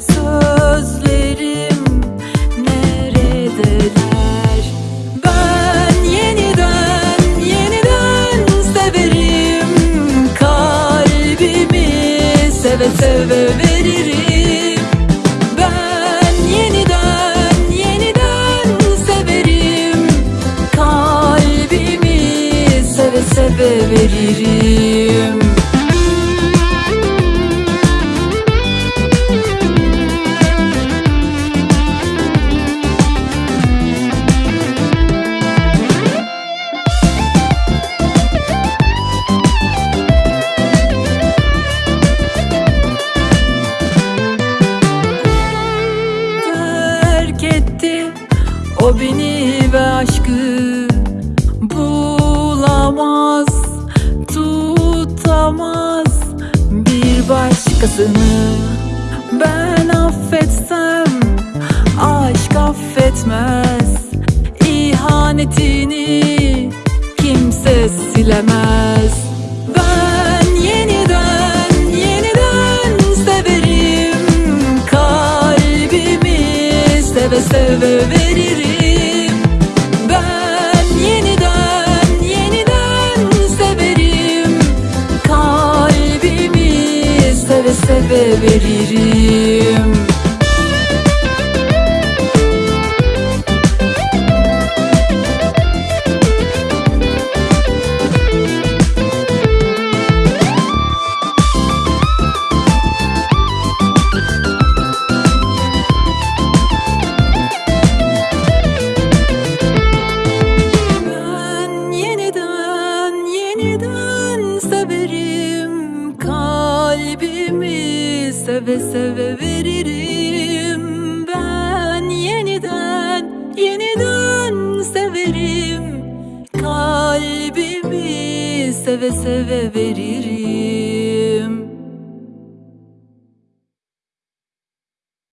Sözlerim neredeler? Ben yeniden yeniden severim. Kalbimi seve seve veririm. Ben yeniden yeniden severim. Kalbimi seve seve veririm terk etti. O beni ve aşkı bulamaz Tutamaz. Bir başkasını Ben affetsem aşk affetmez. İhanetini kimse silemez veririm. Ben yeniden yeniden severim. Kalbimi seve seve veririm yeniden severim? Kalbimi seve seve veririm. Ben yeniden yeniden severim. Kalbimi seve seve veririm